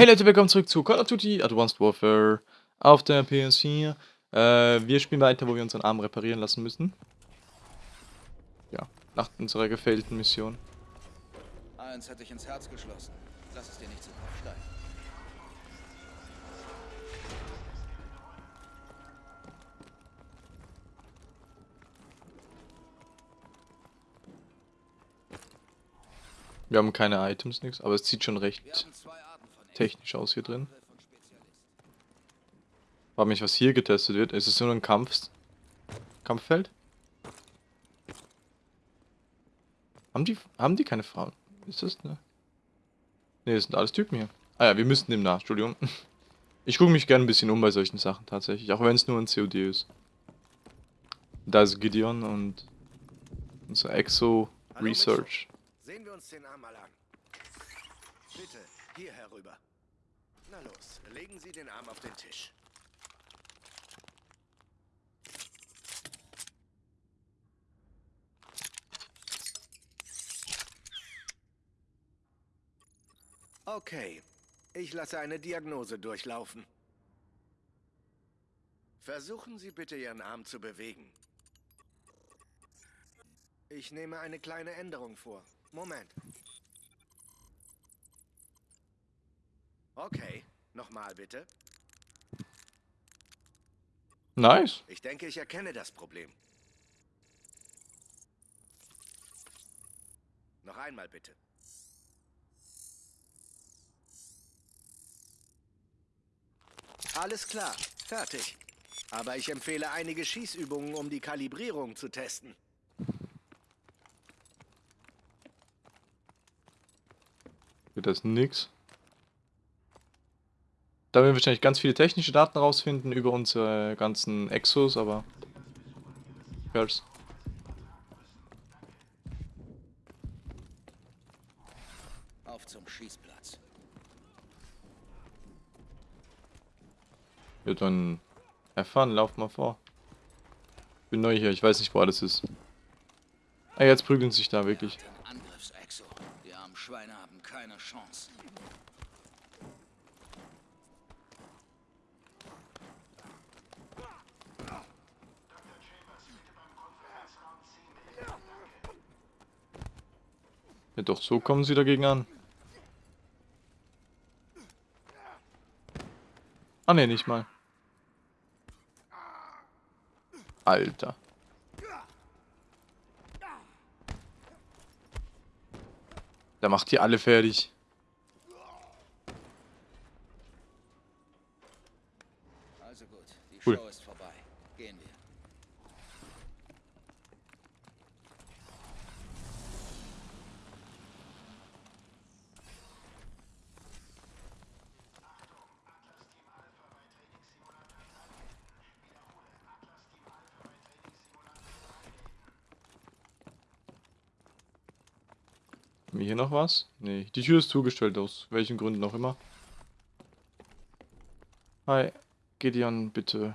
Hey Leute, willkommen zurück zu Call of Duty Advanced Warfare auf der PS4. Äh, wir spielen weiter, wo wir unseren Arm reparieren lassen müssen. Ja, nach unserer gefällten Mission. Eins hätte ich ins Herz geschlossen. Lass es dir nicht zu Kopf steigen. Wir haben keine Items, nichts, aber es sieht schon Wir recht haben zwei technisch aus hier drin. Frag mich, was hier getestet wird. Ist es nur ein Kampf Kampffeld? Haben die, haben die keine Frauen? Ist das ne? Ne, das sind alles Typen hier. Ah ja, wir müssten dem nach, Entschuldigung. Ich gucke mich gerne ein bisschen um bei solchen Sachen tatsächlich, auch wenn es nur ein COD ist. Da ist Gideon und unser Exo Hallo, Research. Sehen wir uns den Arm mal an. Bitte, hier herüber. Na los, legen Sie den Arm auf den Tisch. Okay, ich lasse eine Diagnose durchlaufen. Versuchen Sie bitte Ihren Arm zu bewegen. Ich nehme eine kleine Änderung vor. Moment. Okay, nochmal bitte. Nice. Ich denke, ich erkenne das Problem. Noch einmal bitte. Alles klar, fertig. Aber ich empfehle einige Schießübungen, um die Kalibrierung zu testen. Wird das nix. Da werden wir wahrscheinlich ganz viele technische Daten rausfinden über unsere ganzen Exos, aber... Girls. Auf zum Schießplatz. Ja, dann erfahren, lauf mal vor. Ich bin neu hier, ich weiß nicht, wo alles ist. Ah, jetzt prügeln sich da wirklich. Angriffsexo. Die armen Schweine haben keine Chance. Doch, so kommen sie dagegen an. Ah, ne, nicht mal. Alter. Der macht die alle fertig. Also gut, die Cool. Show ist vorbei. Gehen wir. Haben wir hier noch was? Nee, die Tür ist zugestellt, aus welchen Gründen auch immer. Hi, Gideon, bitte.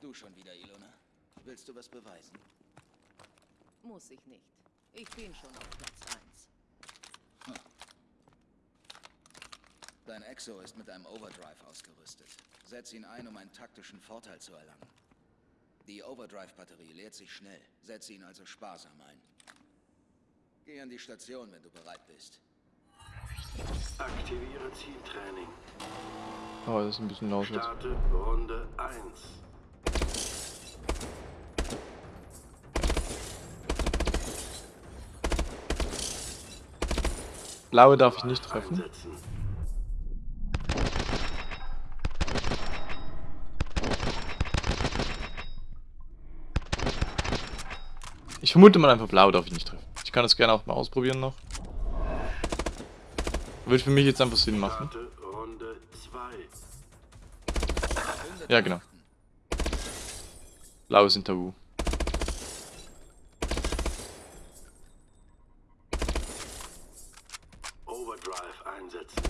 Du schon wieder, Ilona. Willst du was beweisen? Muss ich nicht. Ich bin schon auf Platz 1. Dein Exo ist mit einem Overdrive ausgerüstet. Setz ihn ein, um einen taktischen Vorteil zu erlangen. Die Overdrive-Batterie leert sich schnell. Setze ihn also sparsam ein. Geh an die Station, wenn du bereit bist. Aktiviere Zieltraining. Oh, das ist ein bisschen laut jetzt. Starte Runde 1. Blaue darf ich nicht treffen. Einsetzen. Ich vermute mal einfach blau darf ich nicht treffen. Ich kann das gerne auch mal ausprobieren noch. Wird für mich jetzt einfach Sinn machen. Starte Runde 2. Ja, genau. Blau ist Tabu. Overdrive einsetzen.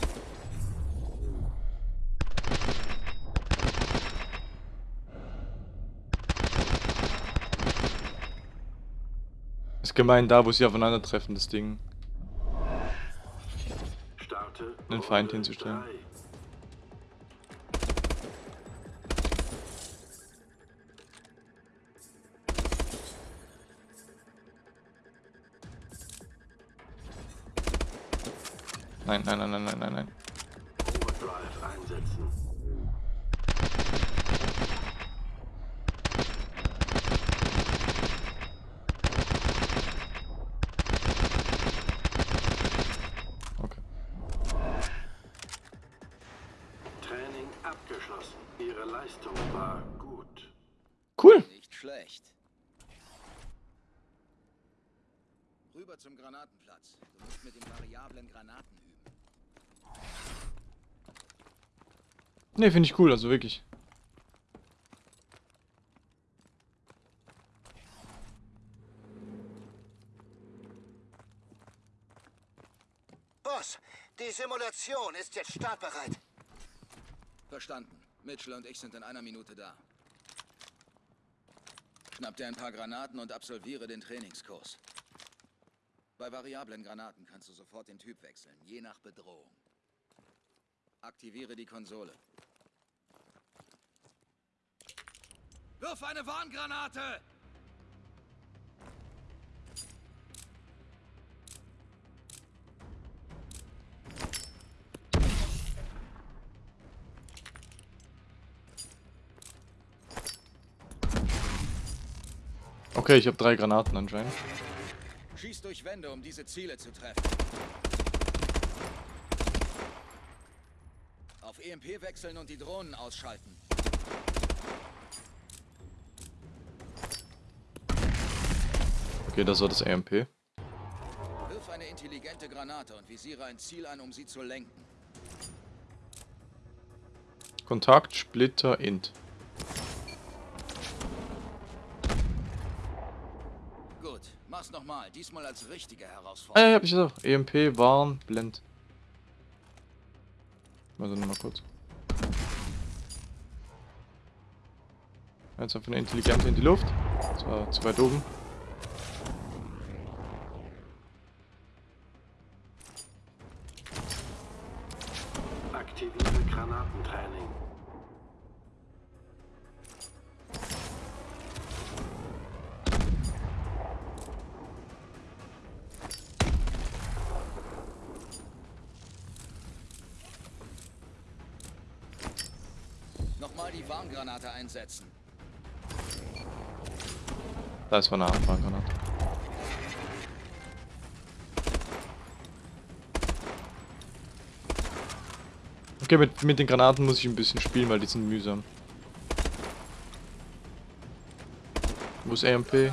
Ist gemein da, wo sie aufeinandertreffen, das Ding. Einen Feind hinzustellen. Nein, nein, nein, nein, nein, nein, nein. Rüber zum Granatenplatz. Du musst mit den variablen Granaten üben. Ne, finde ich cool, also wirklich. Boss, die Simulation ist jetzt startbereit. Verstanden. Mitchell und ich sind in einer Minute da. Schnapp dir ein paar Granaten und absolviere den Trainingskurs. Bei variablen Granaten kannst du sofort den Typ wechseln, je nach Bedrohung. Aktiviere die Konsole. Wirf eine Warngranate! Okay, ich habe drei Granaten anscheinend. Schieß durch Wände, um diese Ziele zu treffen. Auf EMP wechseln und die Drohnen ausschalten. Okay, das war das AMP. Wirf eine intelligente Granate und visiere ein Ziel an, um sie zu lenken. Kontakt, Splitter, Int. Gut, mach's nochmal. Diesmal als richtige Herausforderung. ja, hab ich auch. EMP, Warn, Blend. Also nochmal kurz. Jetzt einfach eine intelligente in die Luft. Das war zu weit oben. Einsetzen. Da ist eine Anfanggranate. Okay, mit, mit den Granaten muss ich ein bisschen spielen, weil die sind mühsam. Wo ist AMP?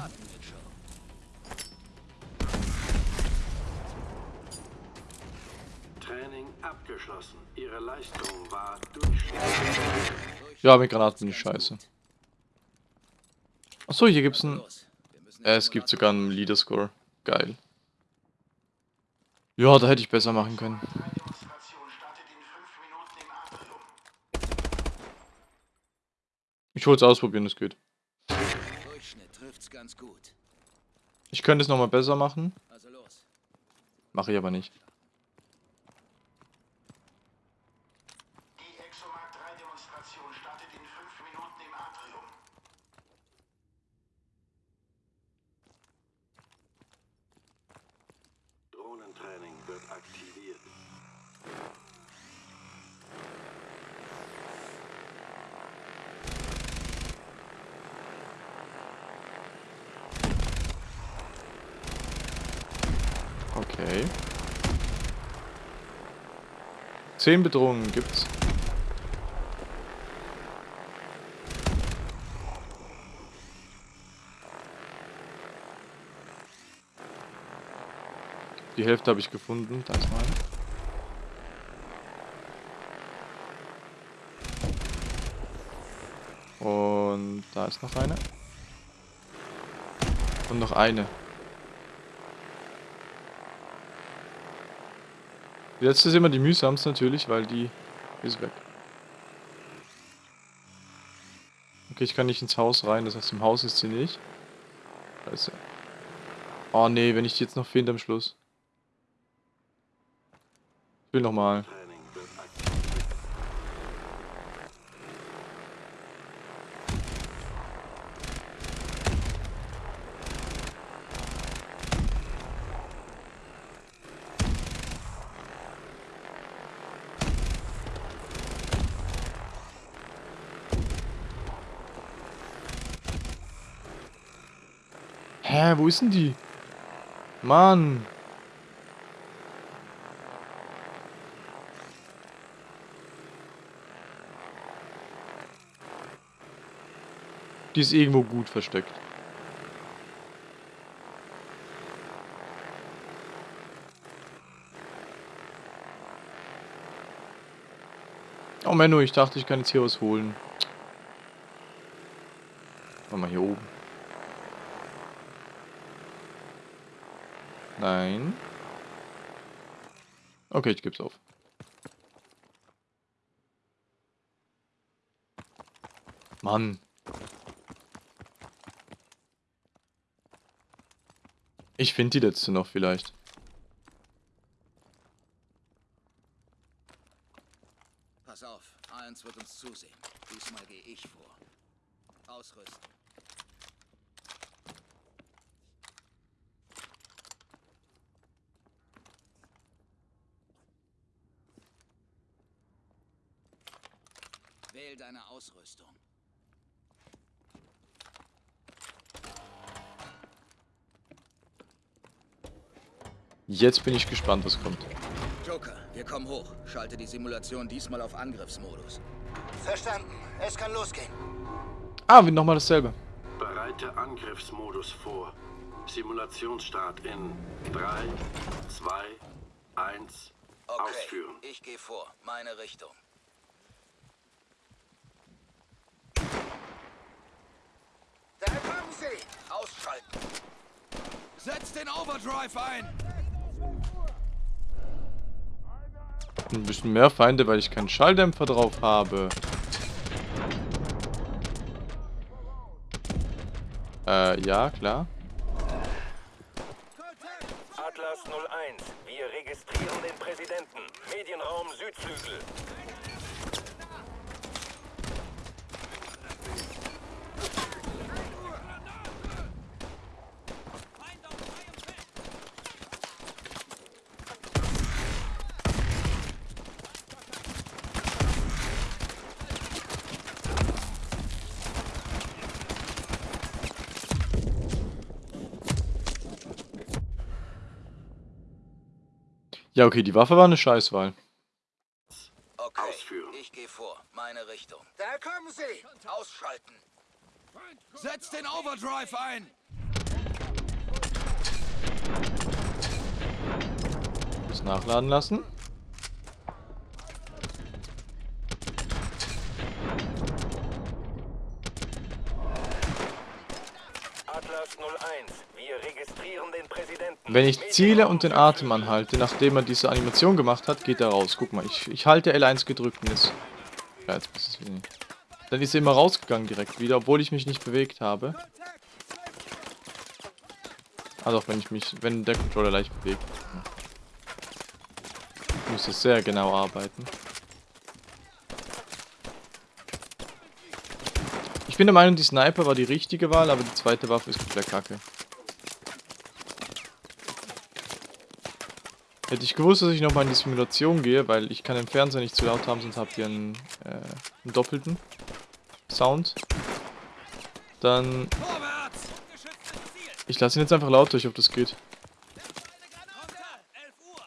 Ja, mit Granaten bin ich scheiße. Achso, hier gibt's ein... Äh, es gibt sogar einen Leader-Score. Geil. Ja, da hätte ich besser machen können. Ich wollte es ausprobieren, es geht. Ich könnte es nochmal besser machen. Also. Mache ich aber nicht. Die Exomark 3 Demonstration startet in fünf Minuten im Atrium. Drohnentraining wird aktiviert. Okay. Zehn Bedrohungen gibt's. Die Hälfte habe ich gefunden. Da ist mal. eine. Und da ist noch eine. Und noch eine. Die letzte ist immer die mühsamste natürlich, weil die ist weg. Okay, ich kann nicht ins Haus rein, das heißt im Haus ist sie nicht. Scheiße. Oh nee, wenn ich die jetzt noch finde am Schluss. Ich will nochmal. Ist denn die? Mann. Die ist irgendwo gut versteckt. Oh Menno, ich dachte, ich kann jetzt hier was holen. Mal hier oben. Nein. Okay, ich geb's auf. Mann. Ich finde die letzte noch vielleicht. Pass auf, eins wird uns zusehen. Diesmal gehe ich vor. Ausrüsten. Wähl deine Ausrüstung. Jetzt bin ich gespannt, was kommt. Joker, wir kommen hoch. Schalte die Simulation diesmal auf Angriffsmodus. Verstanden. Es kann losgehen. Ah, wie nochmal dasselbe. Bereite Angriffsmodus vor. Simulationsstart in 3, 2, 1. Okay, Ausführen. ich gehe vor. Meine Richtung. Da kommen sie. Ausschalten. Setz den Overdrive ein. Ein bisschen mehr Feinde, weil ich keinen Schalldämpfer drauf habe. Äh, ja, klar. Atlas 01, wir registrieren den Präsidenten. Medienraum Südflügel. Ja, okay, die Waffe war eine Scheißwahl. Okay, Ausführen. ich gehe vor. Meine Richtung. Da kommen sie. Ausschalten. Setz den Overdrive ein. Muss nachladen lassen. Atlas 01, wir registrieren den Präsidenten. Wenn ich ziele und den Atem anhalte, nachdem er diese Animation gemacht hat, geht er raus. Guck mal, ich, ich halte L1 gedrückt und jetzt... Ja, jetzt ist es wieder nicht. Dann ist er immer rausgegangen direkt wieder, obwohl ich mich nicht bewegt habe. Also auch wenn ich mich, wenn der Controller leicht bewegt. Ich muss das sehr genau arbeiten. Ich bin der Meinung, die Sniper war die richtige Wahl, aber die zweite Waffe ist komplett kacke. Hätte ich gewusst, dass ich nochmal in die Simulation gehe, weil ich kann den Fernseher nicht zu laut haben, sonst habt ihr einen, äh, einen doppelten Sound. Dann... Ich lasse ihn jetzt einfach laut durch, ob das geht. Runter! 11 Uhr!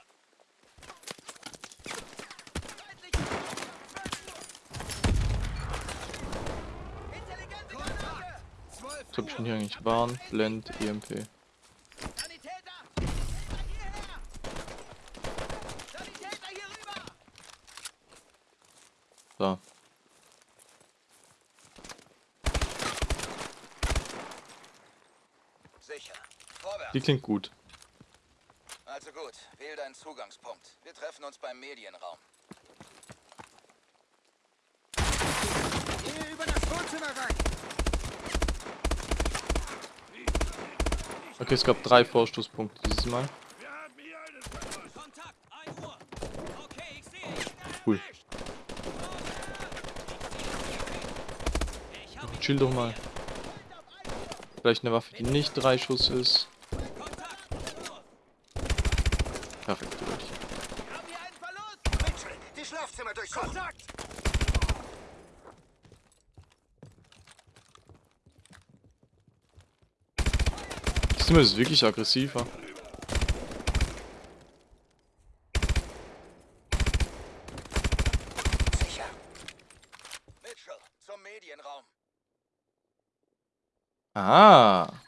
Jetzt hab ich schon hier eigentlich Warn, Blend, EMP. Sanitäter! Hierher! Sanitäter hier rüber! So. Sicher. Vorwärts! Die klingt gut. Also gut, wähl deinen Zugangspunkt. Wir treffen uns beim Medienraum. Hier über das Wohnzimmer rein. Okay, es gab drei Vorstoßpunkte dieses Mal. Kontakt! 1 Uhr! Okay, Cool. Chill doch mal. Vielleicht eine Waffe, die nicht drei Schuss ist. Perfekt, Leute. Mitchell, die Schlafzimmer durchsuchen. Kontakt! Zimmer ist wirklich aggressiver. Sicher. Mitchell, zum Medienraum. Ah.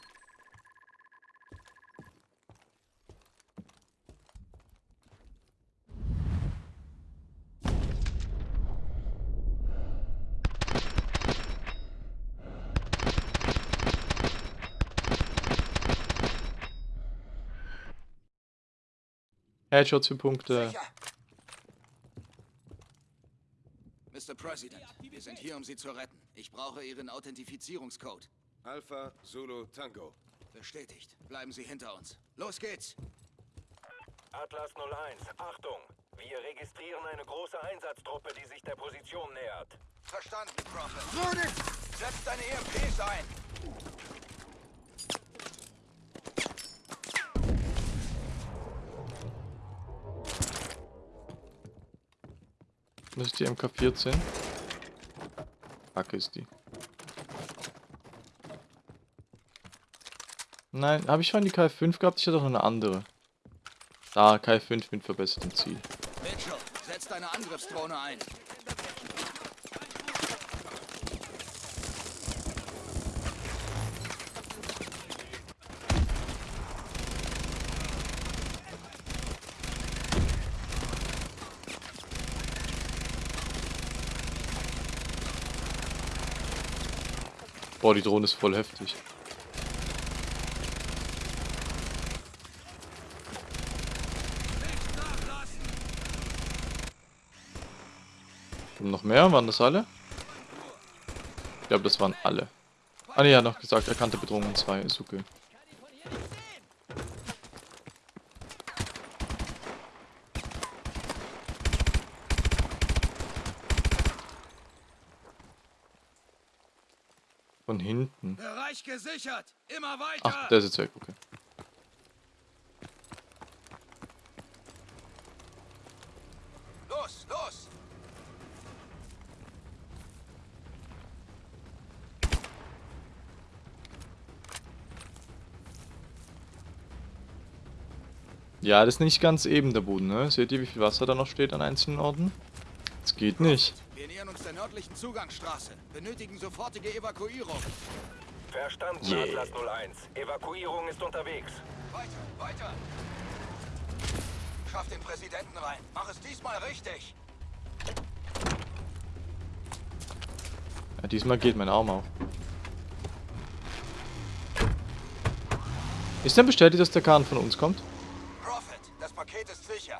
Headshots für Punkte. Sicher. Mr. President, wir sind hier, um Sie zu retten. Ich brauche Ihren Authentifizierungscode. Alpha, Zulu, Tango. Bestätigt. Bleiben Sie hinter uns. Los geht's. Atlas 01, Achtung! Wir registrieren eine große Einsatztruppe, die sich der Position nähert. Verstanden, Prophet. Setz deine EMPs ein. Das ist die MK14. Kacke ist die. Nein, habe ich schon die K5 gehabt? Ich hatte doch eine andere. Da, K5 mit verbessertem Ziel. Mitchell, setz deine Angriffsdrohne ein. Boah, die Drohne ist voll heftig. Kommen noch mehr? Waren das alle? Ich glaube, das waren alle. Ah ne, er hat noch gesagt, erkannte Bedrohungen 2. Ist okay. Von hinten. Bereich gesichert. Immer weiter. Ach, der ist jetzt weg, okay. Los, los. Ja, das ist nicht ganz eben der Boden, ne? Seht ihr, wie viel Wasser da noch steht an einzelnen Orten? Das geht nicht. Wir nähern uns der nördlichen Zugangsstraße. Benötigen sofortige Evakuierung. Verstanden, Yeah. Atlas 01. Evakuierung ist unterwegs. Weiter, weiter. Schaff den Präsidenten rein. Mach es diesmal richtig. Ja, diesmal geht mein Arm auf. Ist denn bestätigt, dass der Kahn von uns kommt? Prophet, das Paket ist sicher.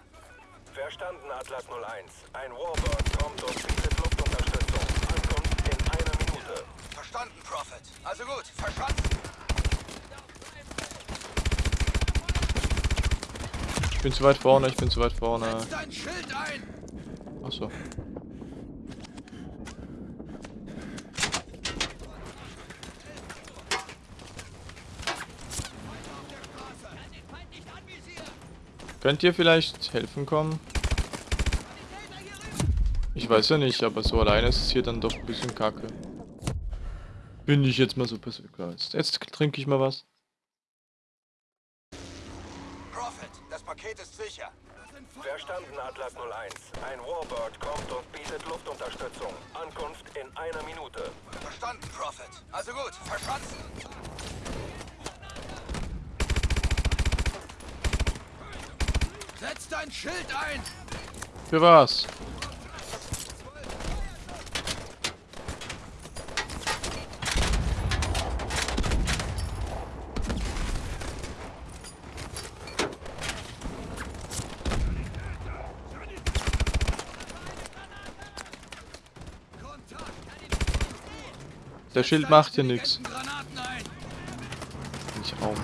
Verstanden, Atlas 01. Ein Warbird kommt und bietet Luftunterstützung. Ankunft in einer Minute. Verstanden, Prophet. Also gut, verstanden. Ich bin zu weit vorne, ich bin zu weit vorne. Setz dein Schild ein. Achso. Könnt ihr vielleicht helfen kommen? Ich weiß ja nicht, aber so alleine ist es hier dann doch ein bisschen kacke. Bin ich jetzt mal so persönlich. Jetzt trinke ich mal was. Prophet, das Paket ist sicher. Verstanden, Atlas 01. Ein Warbird kommt und bietet Luftunterstützung. Ankunft in einer Minute. Verstanden, Prophet. Also gut, verstanden. Setz dein Schild ein. Für was? Der Schild macht hier nichts. Nicht Raum.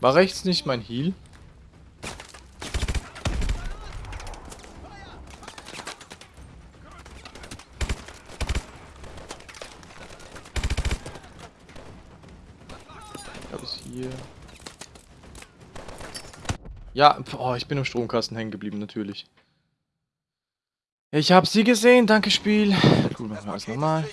War rechts nicht mein Heal? Ja, oh, ich bin im Stromkasten hängen geblieben, natürlich. Ich habe sie gesehen, danke Spiel. Gut, machen wir alles nochmal.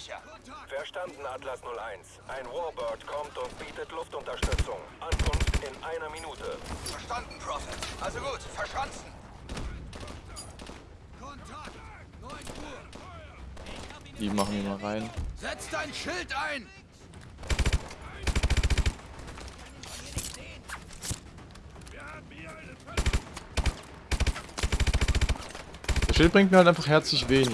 Verstanden, Atlas 01. Ein Warbird kommt und bietet Luftunterstützung. Ankunft in einer Minute. Verstanden, Prophet. Also gut, verschanzen. Die machen wir mal rein. Setz dein Schild ein! Das Schild bringt mir halt einfach herzlich wenig.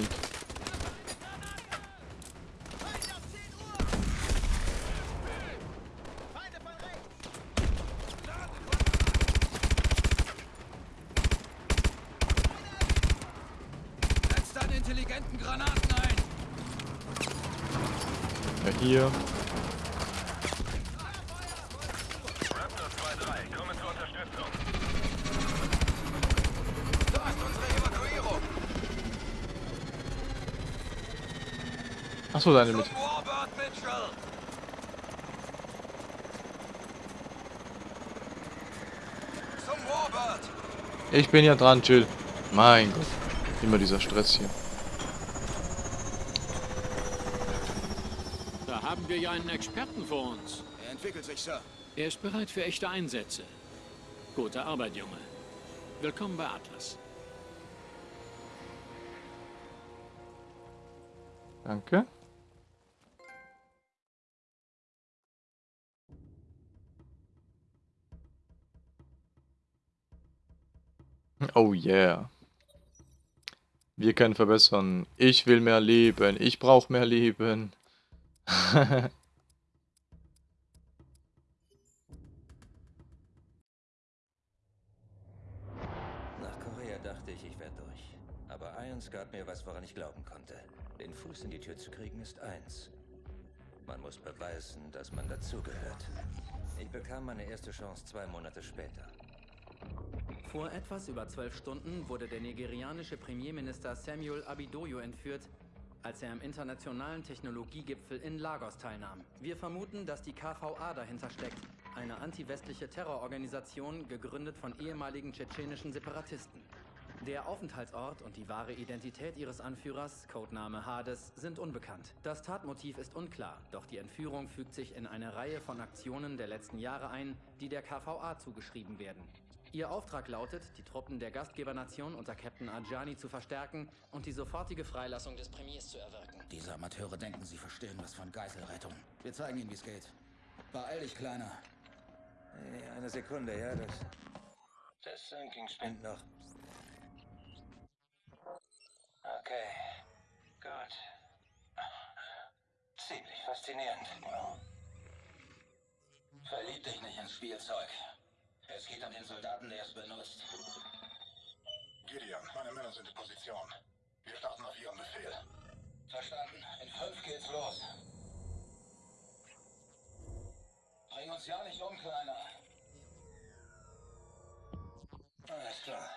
Intelligenten Granaten ein! Ja, hier. Raptor 2-3, komme zur Unterstützung. Da ist unsere Evakuierung! Achso, deine mit. Zum Warbird, Mitchell! Zum Warbird! Ich bin ja dran, chill. Mein Gott. Immer dieser Stress hier. Da haben wir ja einen Experten vor uns. Er entwickelt sich, Sir. Er ist bereit für echte Einsätze. Gute Arbeit, Junge. Willkommen bei Atlas. Danke. Oh yeah. Wir können verbessern. Ich will mehr Leben. Ich brauche mehr Leben. Nach Korea dachte ich, ich wäre durch. Aber eins gab mir was, woran ich glauben konnte. Den Fuß in die Tür zu kriegen ist eins. Man muss beweisen, dass man dazugehört. Ich bekam meine erste Chance zwei Monate später. Vor etwas über zwölf Stunden wurde der nigerianische Premierminister Samuel Abidoyo entführt, als er am internationalen Technologiegipfel in Lagos teilnahm. Wir vermuten, dass die KVA dahinter steckt, eine anti-westliche Terrororganisation, gegründet von ehemaligen tschetschenischen Separatisten. Der Aufenthaltsort und die wahre Identität ihres Anführers, Codename Hades, sind unbekannt. Das Tatmotiv ist unklar, doch die Entführung fügt sich in eine Reihe von Aktionen der letzten Jahre ein, die der KVA zugeschrieben werden. Ihr Auftrag lautet, die Truppen der Gastgebernation unter Captain Ajani zu verstärken und die sofortige Freilassung des Premiers zu erwirken. Diese Amateure denken, sie verstehen was von Geiselrettung. Wir zeigen ihnen, wie es geht. Beeil dich, Kleiner. Hey, eine Sekunde, ja, das... Das Sinking spinnt noch. Okay, gut. Ziemlich faszinierend. Verlieb dich nicht ins Spielzeug. Es geht den Soldaten, der es benutzt. Gideon, meine Männer sind in Position. Wir starten auf Ihren Befehl. Verstanden. In fünf geht's los. Bring uns ja nicht um, Kleiner. Alles klar.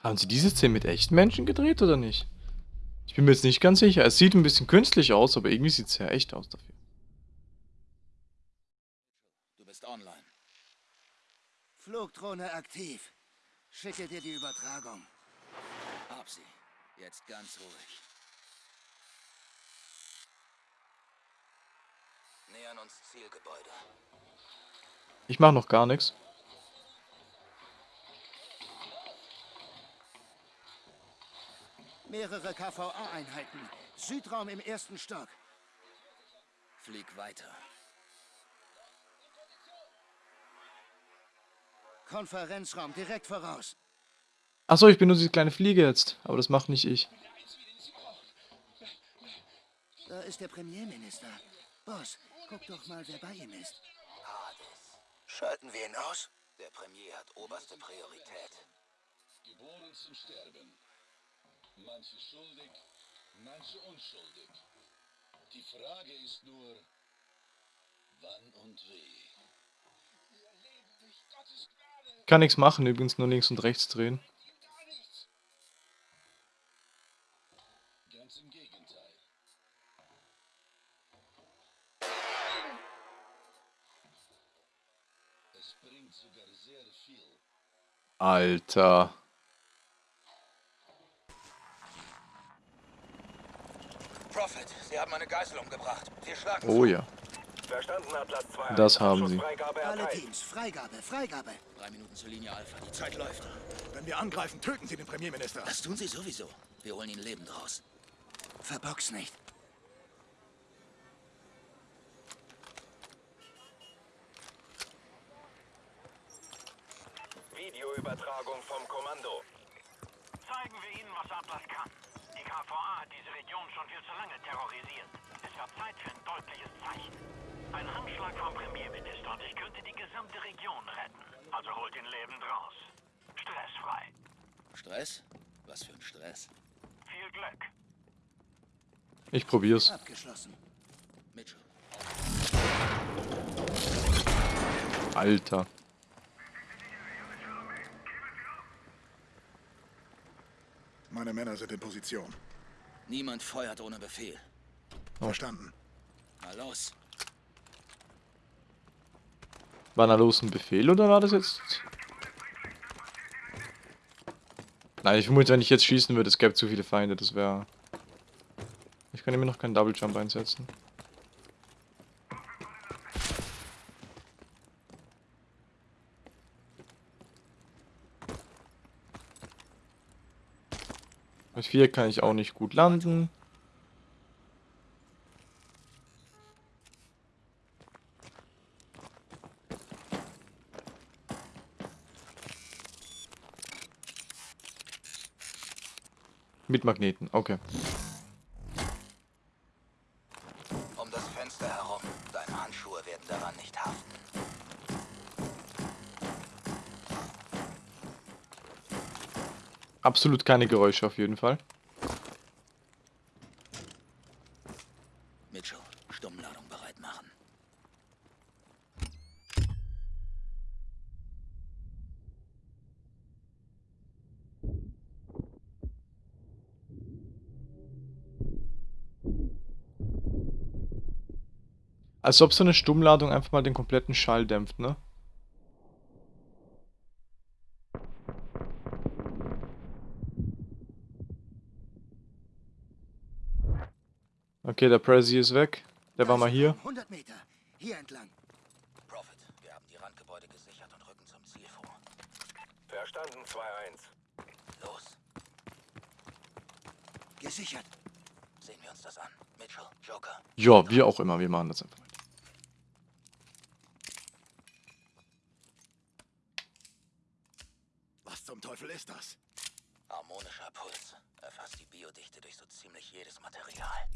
Haben sie diese Szene mit echten Menschen gedreht oder nicht? Ich bin mir jetzt nicht ganz sicher. Es sieht ein bisschen künstlich aus, aber irgendwie sieht es ja echt aus dafür. Du bist online. Flugdrohne aktiv. Schicke dir die Übertragung. Hab sie. Jetzt ganz ruhig. Nähern uns Zielgebäude. Ich mache noch gar nichts. Mehrere KVA-Einheiten. Südraum im ersten Stock. Flieg weiter. Konferenzraum direkt voraus. Achso, ich bin nur diese kleine Fliege jetzt. Aber das macht nicht ich. Da ist der Premierminister. Boss, guck doch mal, wer bei ihm ist. Schalten wir ihn aus? Der Premier hat oberste Priorität. Geboren zum Sterben. Manche schuldig, manche unschuldig. Die Frage ist nur, wann und wie. Ich kann nichts machen, übrigens nur links und rechts drehen. Alter. Prophet, Sie haben eine Geisel umgebracht. Wir schlagen Oh ja. Verstanden, Atlas 2. Das haben sie. Alle. Teams, Freigabe, Freigabe. Drei Minuten zur Linie Alpha. Die Zeit läuft. Wenn wir angreifen, töten Sie den Premierminister. Das tun Sie sowieso. Wir holen ihn lebend raus. Verbox nicht. Videoübertragung vom Kommando. Zeigen wir ihnen, was Atlas kann. Die KVA hat diese Region schon viel zu lange terrorisiert. Es wird Zeit für ein deutliches Zeichen. Ein Handschlag vom Premierminister und ich könnte die gesamte Region retten. Also holt ihn lebend raus. Stressfrei. Stress? Was für ein Stress. Viel Glück. Ich probier's. Alter. Meine Männer sind in Position. Niemand feuert ohne Befehl. Verstanden. Na los. War da los ein Befehl oder war das jetzt... Nein, ich vermute, wenn ich jetzt schießen würde, es gäbe zu viele Feinde, das wäre... Ich kann immer noch keinen Double Jump einsetzen. Mit 4 kann ich auch nicht gut landen. Mit Magneten, okay. Absolut keine Geräusche auf jeden Fall. Mitchell, Stummladung bereit machen. Als ob so eine Stummladung einfach mal den kompletten Schall dämpft, ne? Okay, der Prezi ist weg. Der war mal hier. 100 Meter. Hier entlang. Prophet, wir haben die Randgebäude gesichert und rücken zum Ziel vor. Verstanden, 2-1. Los. Gesichert. Sehen wir uns das an. Mitchell, Joker. Ja, wie auch immer, wir machen das einfach. Was zum Teufel ist das? Harmonischer Puls. Erfasst die Biodichte durch so ziemlich jedes Material.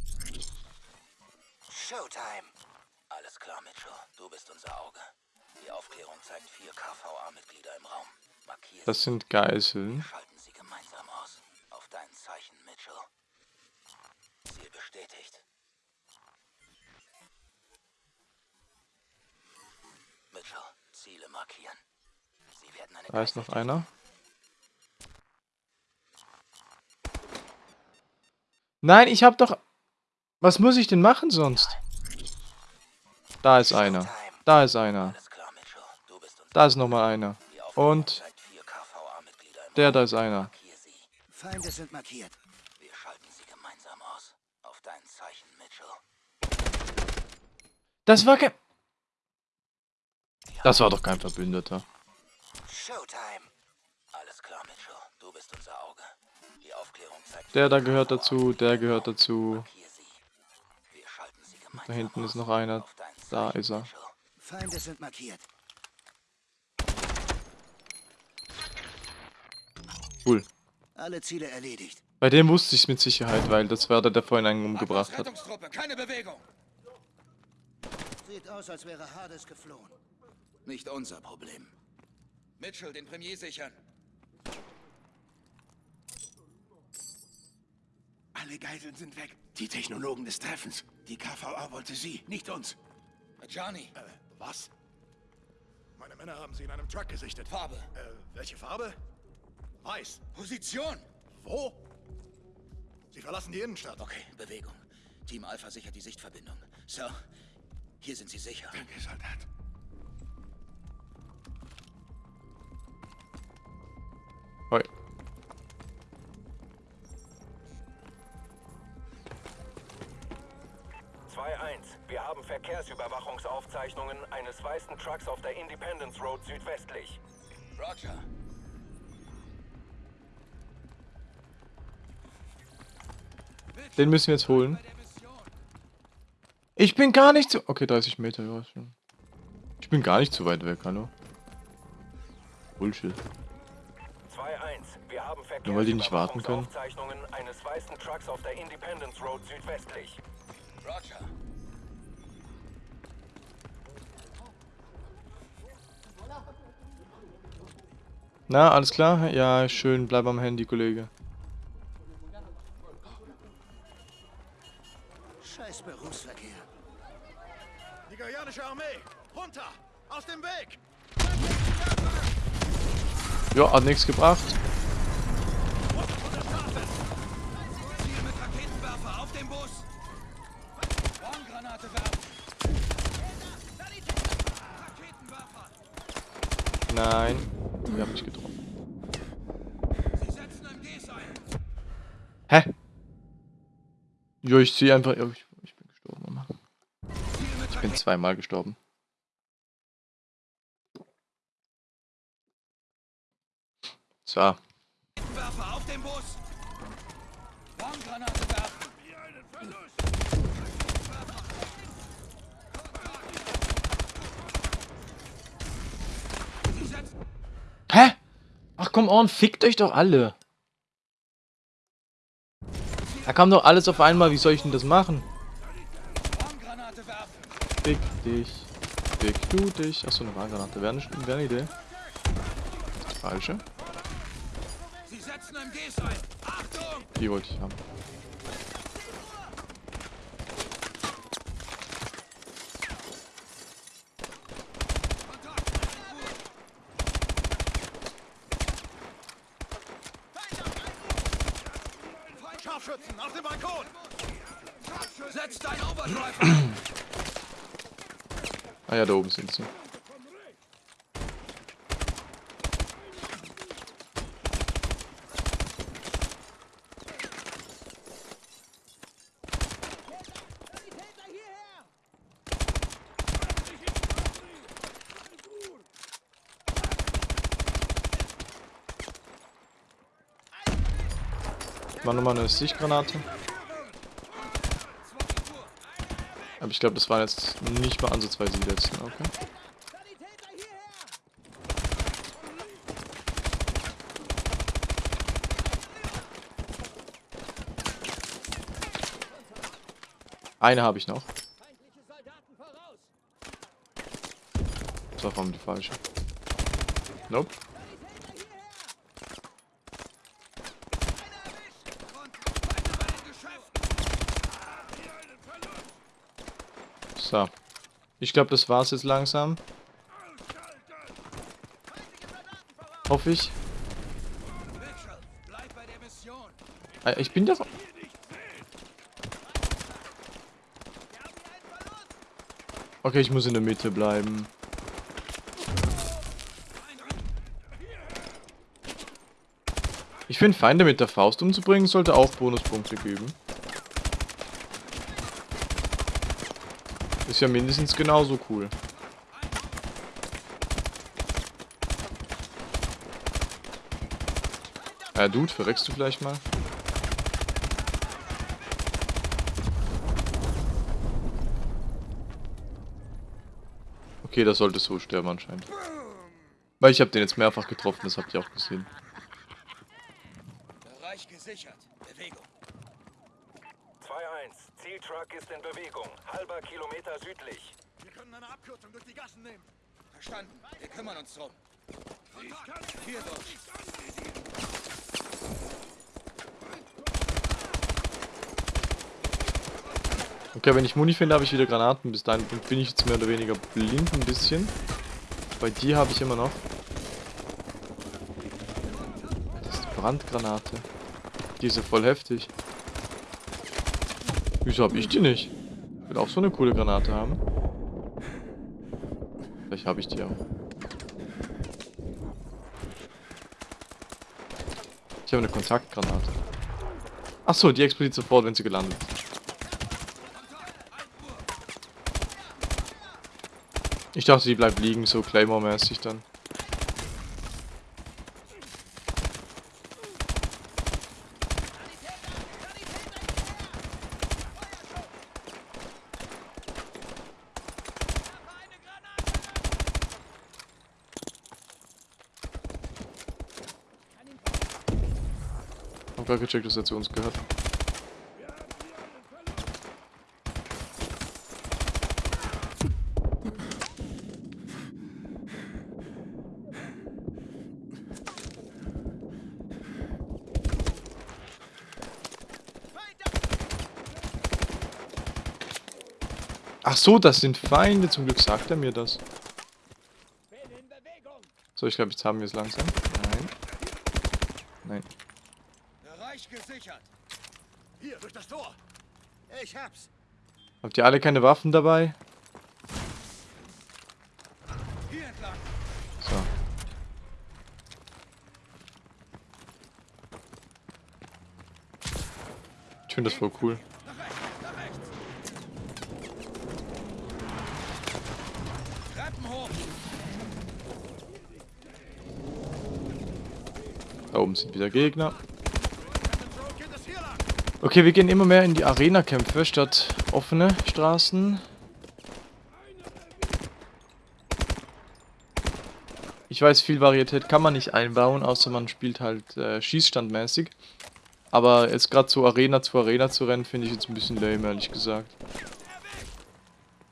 Showtime. Alles klar, Mitchell. Du bist unser Auge. Die Aufklärung zeigt vier KVA-Mitglieder im Raum. Markier Das sind Geiseln. Schalten sie gemeinsam aus. Auf dein Zeichen, Mitchell. Ziel bestätigt. Mitchell, Ziele markieren. Sie werden eine Da ist noch einer. Nein, ich hab doch... Was muss ich denn machen sonst? Da ist einer. Da ist einer. Da ist nochmal einer. Und... Der da ist einer. Feinde sind markiert. Wir schalten sie gemeinsam aus. Auf dein Zeichen, Mitchell. Das war kein... Das war doch kein Verbündeter. Showtime. Der da gehört dazu, der gehört dazu. Da hinten ist noch einer. Da ist er. Feinde sind markiert. Cool. Alle Ziele erledigt. Bei dem wusste ich es mit Sicherheit, weil das war der, der vorhin einen umgebracht hat. Keine Bewegung. Sieht aus, als wäre Hades geflohen. Nicht unser Problem. Mitchell, den Premier sichern. Alle Geiseln sind weg. Die Technologen des Treffens. Die KVA wollte sie, nicht uns. Johnny. Äh, was? Meine Männer haben sie in einem Truck gesichtet. Farbe. Äh, welche Farbe? Weiß. Position. Wo? Sie verlassen die Innenstadt. Okay, Bewegung. Team Alpha sichert die Sichtverbindung. Sir, hier sind Sie sicher. Danke, Soldat. Hoi. Wir haben Verkehrsüberwachungsaufzeichnungen eines weißen Trucks auf der Independence Road südwestlich. Roger. Den müssen wir jetzt holen. Ich bin gar nicht zu... Okay, 30 Meter, ja, schon. Ich bin gar nicht zu weit weg, hallo. Bullshit. 2-1. Wir haben Nur weil die nicht warten können. Eines weißen Trucks auf der Independence Road südwestlich. Roger. Na, alles klar? Ja, schön. Bleib am Handy, Kollege. Scheiß Berufsverkehr. Nigerianische Armee! Runter! Aus dem Weg! Ja, hat nichts gebracht. Ziel mit Raketenwerfer auf den Bus. Warngranate werfen. Nein. Wir haben mich getroffen. Sie setzen MGs ein. Hä? Jo, ich zieh einfach... Ich, ich bin gestorben, Mama. Ich bin zweimal gestorben. So. Werfer auf den Bus. Warngranate werfen. Sie setzen Hä? Ach komm on, fickt euch doch alle. Da kam doch alles auf einmal, wie soll ich denn das machen? Fick dich. Fick du dich. Achso, eine Warngranate. Wäre eine, wär eine Idee. Falsche. Die wollte ich haben. Scharfschützen auf dem Balkon! Setzt ein Overdrive. Ah ja, da oben sind sie. War nochmal eine Sichtgranate. Aber ich glaube, das waren jetzt nicht mal ansatzweise die letzten. Okay. Eine habe ich noch. Das war die falsche. Nope. So. Ich glaube, das war's jetzt langsam. Hoffe ich. Ah, Ich bin doch... Okay, ich muss in der Mitte bleiben. Ich finde, Feinde mit der Faust umzubringen, sollte auch Bonuspunkte geben. Ja mindestens genauso cool. Ja, Dude, verreckst du vielleicht mal? Okay, das sollte so sterben anscheinend. Weil ich habe den jetzt mehrfach getroffen, das habt ihr auch gesehen. Bereich gesichert. Bewegung. 2-1. Zieltruck ist in Bewegung. Halber Kilometer südlich. Wir können eine Abkürzung durch die Gassen nehmen. Verstanden. Wir kümmern uns drum. Hier durch. Okay, wenn ich Muni finde, habe ich wieder Granaten. Bis dahin bin ich jetzt mehr oder weniger blind ein bisschen. Bei dir habe ich immer noch. Das ist eine Brandgranate. Die ist ja voll heftig. Wieso habe ich die nicht? Ich will auch so eine coole Granate haben. Vielleicht habe ich die auch. Ich habe eine Kontaktgranate. Achso, die explodiert sofort, wenn sie gelandet ist. Ich dachte, die bleibt liegen, so Claymore-mäßig dann. Gecheckt, dass er zu uns gehört. Ach so, das sind Feinde. Zum Glück sagt er mir das. So, ich glaube, jetzt haben wir es langsam. Nein. Nein. Bereich gesichert. Hier, durch das Tor. Ich hab's. Habt ihr alle keine Waffen dabei? So. Ich finde das voll cool. Da oben sind wieder Gegner. So geht es hier lang. Okay, wir gehen immer mehr in die Arena-Kämpfe statt offene Straßen. Ich weiß, viel Varietät kann man nicht einbauen, außer man spielt halt äh, schießstandmäßig. Aber jetzt gerade so Arena zu Arena zu rennen, finde ich jetzt ein bisschen lame, ehrlich gesagt.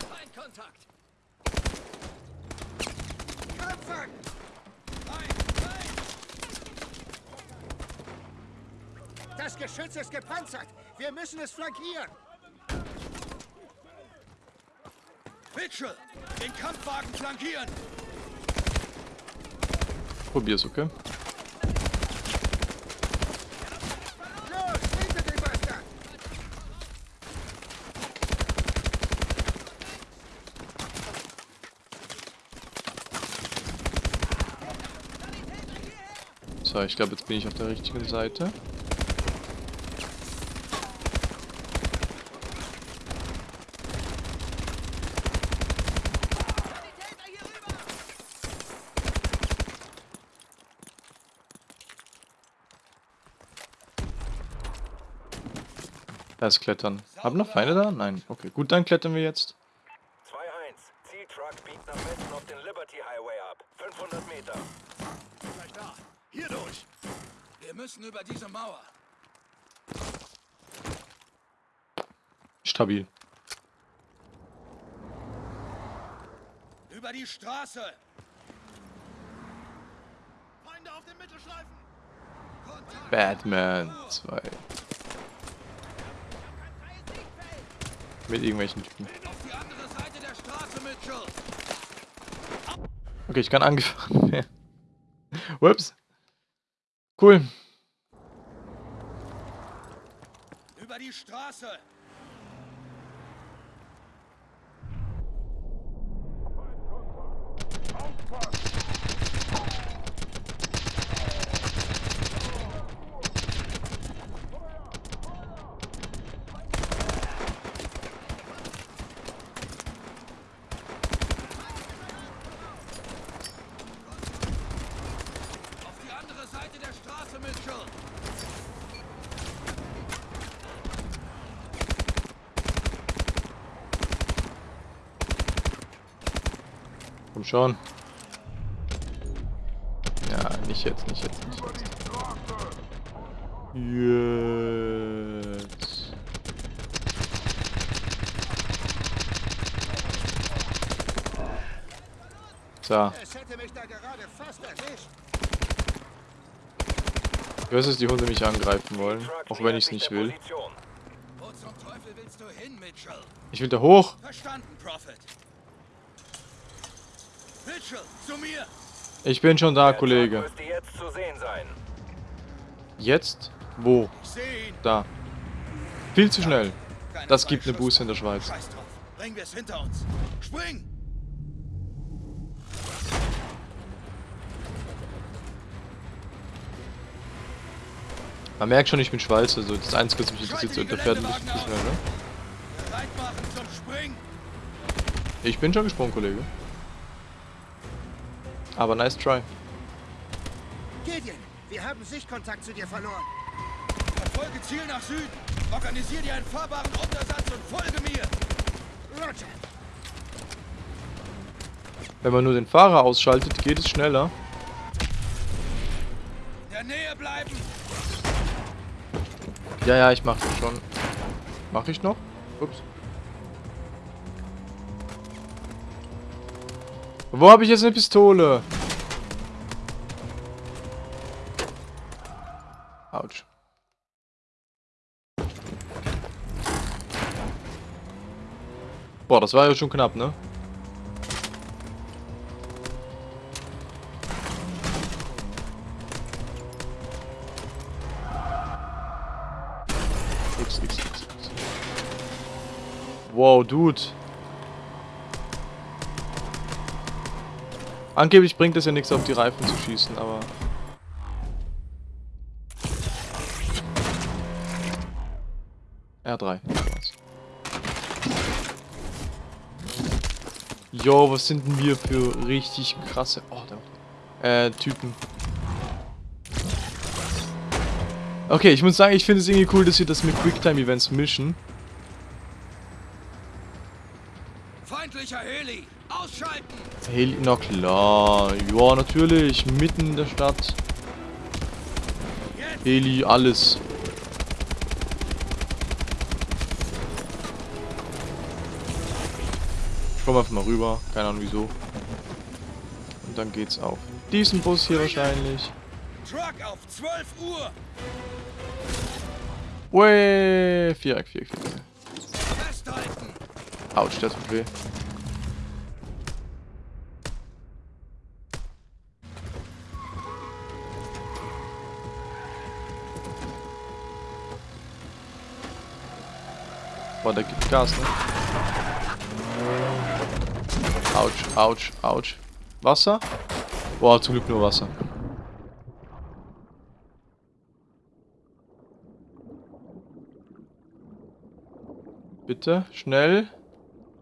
Feindkontakt. Kämpfen. Nein, nein. Das Geschütz ist gepanzert. Wir müssen es flankieren. Mitchell, den Kampfwagen flankieren. Probier's, okay? So, ich glaube, jetzt bin ich auf der richtigen Seite. Da ist Klettern. Haben noch Feinde da? Nein. Okay, gut, dann klettern wir jetzt. 2-1. Zieltruck biegt nach Westen auf den Liberty Highway ab. 500 Meter. Gleich da. Hier durch. Wir müssen über diese Mauer. Stabil. Über die Straße. Feinde auf den Mittelstreifen. Kontakt. Batman 2. Mit irgendwelchen Typen. Okay, ich kann angefahren werden. Cool. Über die Straße. Auf die andere Seite der Straße, Mitchell. Komm schon. Ja, nicht jetzt, nicht jetzt, nicht jetzt. Jetzt. So, Es hätte mich da gerade fast erwischt. ich weiß, dass die Hunde mich angreifen wollen, auch wenn ich es nicht will. Position. Wo zum Teufel willst du hin, Mitchell? Ich will da hoch. Verstanden, Prophet. Mitchell, zu mir! Ich bin schon da, Kollege. Jetzt zu sehen sein. Jetzt? Wo? Da. Viel zu schnell. Das gibt eine. Buße in der Schweiz. Bringen wir es hinter uns. Spring! Man merkt schon, ich bin Schweizer. Also das Einzige, was mich interessiert, so der Geländewagen zu schnell, ne? Ich bin schon gesprungen, Kollege. Aber nice try. Gideon, wir haben Sichtkontakt zu dir verloren. Verfolge Ziel nach Süden. Organisier dir einen fahrbaren Untersatz und folge mir. Roger. Wenn man nur den Fahrer ausschaltet, geht es schneller. In der Nähe bleiben. Ja, ja, ich mach das schon. Mach ich noch? Ups. Wo habe ich jetzt eine Pistole? Autsch. Boah, das war ja schon knapp, ne? X, X, X, X. Wow, Dude. Angeblich bringt es ja nichts, auf die Reifen zu schießen, aber... R3. Jo, was sind denn wir für richtig krasse... Oh, da... Äh, Typen. Okay, ich muss sagen, ich finde es irgendwie cool, dass sie das mit Quicktime-Events mischen. Feindlicher Heli. Ausschalten. Heli, na klar. Ja, natürlich. Mitten in der Stadt. Heli, alles. Ich komm einfach mal rüber. Keine Ahnung wieso. Und dann geht's auf diesen Bus hier wahrscheinlich. Truck auf 12 Uhr. Ue, Viereck, Viereck, Viereck. Autsch, der tut weh. Boah, der gibt Gas, ne? Autsch, Autsch, Autsch. Wasser? Boah, zum Glück nur Wasser. Bitte, schnell.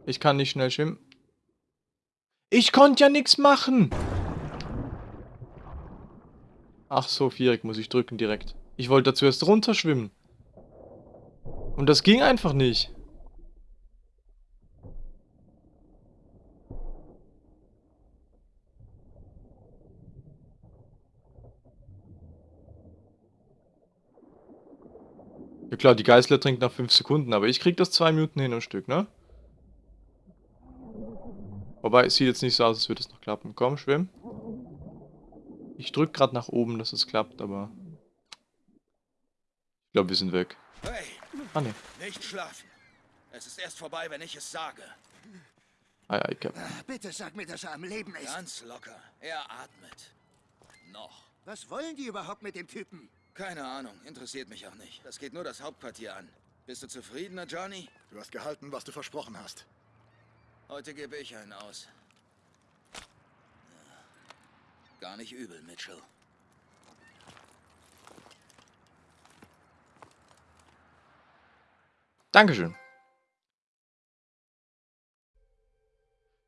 Ich kann nicht schnell schwimmen. Ich konnte ja nichts machen. Ach so, Viereck muss ich drücken direkt. Ich wollte da zuerst runterschwimmen. Und das ging einfach nicht. Ja klar, die Geißler trinkt nach 5 Sekunden, aber ich krieg das 2 Minuten hin am Stück, ne? Wobei, es sieht jetzt nicht so aus, als würde es noch klappen. Komm, schwimm. Ich drück gerade nach oben, dass es klappt, aber... Ich glaube, wir sind weg. Hey, Ah, ne. nicht schlafen. Es ist erst vorbei, wenn ich es sage. Ei, ei, Cap. Bitte sag mir, dass er am Leben ist. Ganz locker. Er atmet. Noch. Was wollen die überhaupt mit dem Typen? Keine Ahnung, interessiert mich auch nicht. Das geht nur das Hauptquartier an. Bist du zufriedener, Johnny? Du hast gehalten, was du versprochen hast. Heute gebe ich einen aus. Gar nicht übel, Mitchell. Dankeschön.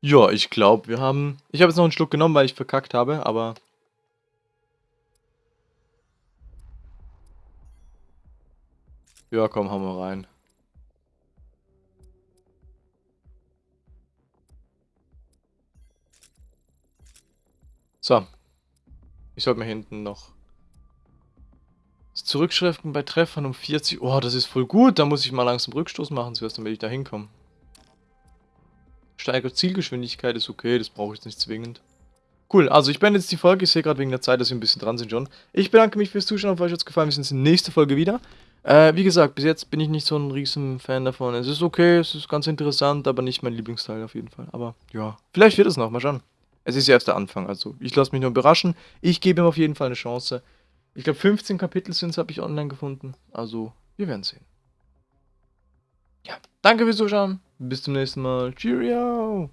Ja, ich glaube, wir haben... Ich habe jetzt noch einen Schluck genommen, weil ich verkackt habe, aber... Ja, komm, hauen wir rein. So. Ich sollte mir hinten noch... Zurückschriften bei Treffern um 40... Oh, das ist voll gut. Da muss ich mal langsam Rückstoß machen, zuerst, damit ich da hinkomme. Steigert Zielgeschwindigkeit ist okay, das brauche ich jetzt nicht zwingend. Cool, also ich beende jetzt die Folge. Ich sehe gerade wegen der Zeit, dass wir ein bisschen dran sind schon. Ich bedanke mich fürs Zuschauen, falls euch hat's gefallen. Wir sehen uns in der nächsten Folge wieder. Äh, wie gesagt, bis jetzt bin ich nicht so ein riesen Fan davon. Es ist okay, es ist ganz interessant, aber nicht mein Lieblingsteil auf jeden Fall. Aber ja, vielleicht wird es noch, mal schauen. Es ist ja erst der Anfang, also ich lasse mich nur überraschen. Ich gebe ihm auf jeden Fall eine Chance. Ich glaube 15 Kapitel sind es, habe ich online gefunden. Also, wir werden sehen. Ja, danke fürs Zuschauen. Bis zum nächsten Mal. Cheerio!